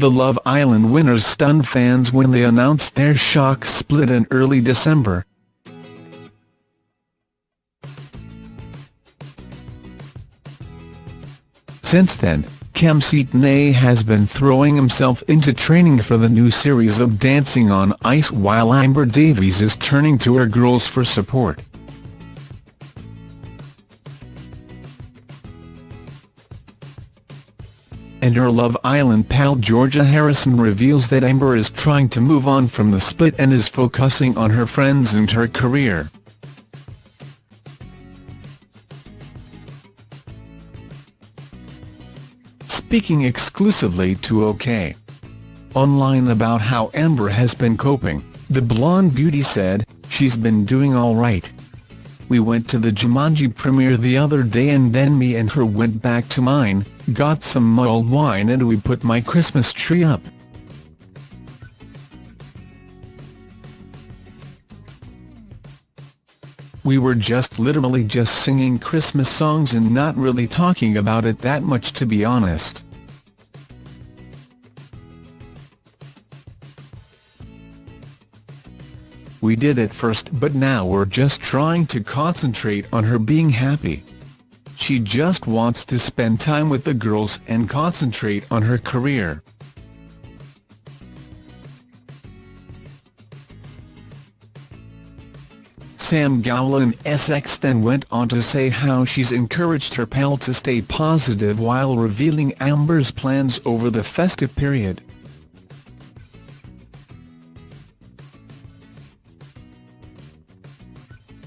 The Love Island winners stunned fans when they announced their shock split in early December. Since then, Kem Cetinay has been throwing himself into training for the new series of Dancing on Ice while Amber Davies is turning to her girls for support. And her Love Island pal Georgia Harrison reveals that Amber is trying to move on from the split and is focusing on her friends and her career. speaking exclusively to OK! Online about how Amber has been coping, the blonde beauty said, she's been doing alright. We went to the Jumanji premiere the other day and then me and her went back to mine, got some mulled wine and we put my Christmas tree up. We were just literally just singing Christmas songs and not really talking about it that much to be honest. We did at first but now we're just trying to concentrate on her being happy. She just wants to spend time with the girls and concentrate on her career. Sam Gowlan Essex then went on to say how she's encouraged her pal to stay positive while revealing Amber's plans over the festive period.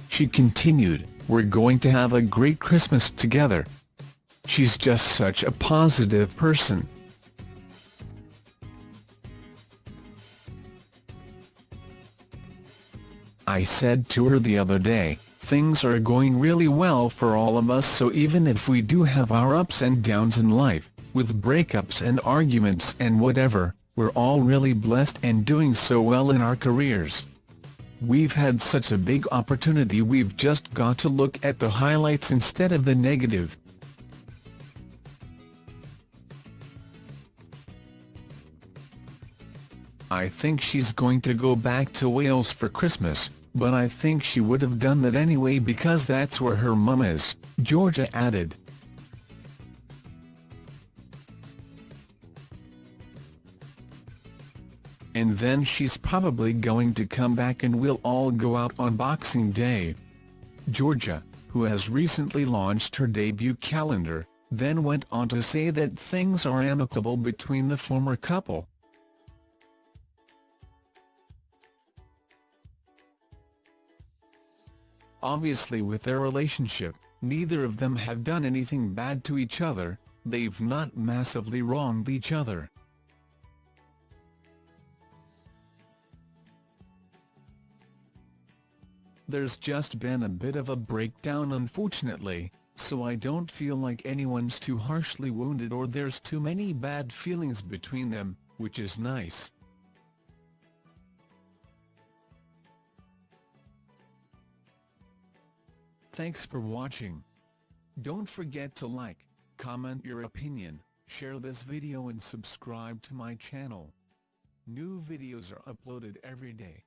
She continued, we're going to have a great Christmas together. She's just such a positive person. I said to her the other day, things are going really well for all of us so even if we do have our ups and downs in life, with breakups and arguments and whatever, we're all really blessed and doing so well in our careers. We've had such a big opportunity we've just got to look at the highlights instead of the negative. I think she's going to go back to Wales for Christmas, but I think she would have done that anyway because that's where her mum is, Georgia added. And then she's probably going to come back and we'll all go out on Boxing Day. Georgia, who has recently launched her debut calendar, then went on to say that things are amicable between the former couple. Obviously with their relationship, neither of them have done anything bad to each other, they've not massively wronged each other. There's just been a bit of a breakdown unfortunately, so I don't feel like anyone's too harshly wounded or there's too many bad feelings between them, which is nice. Thanks for watching. Don't forget to like, comment your opinion, share this video and subscribe to my channel. New videos are uploaded every day.